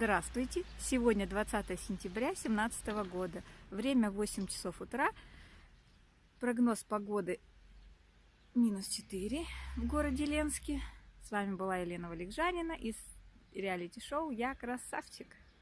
Здравствуйте! Сегодня 20 сентября 2017 года. Время 8 часов утра. Прогноз погоды минус 4 в городе Ленске. С вами была Елена Валикжанина из реалити-шоу «Я красавчик».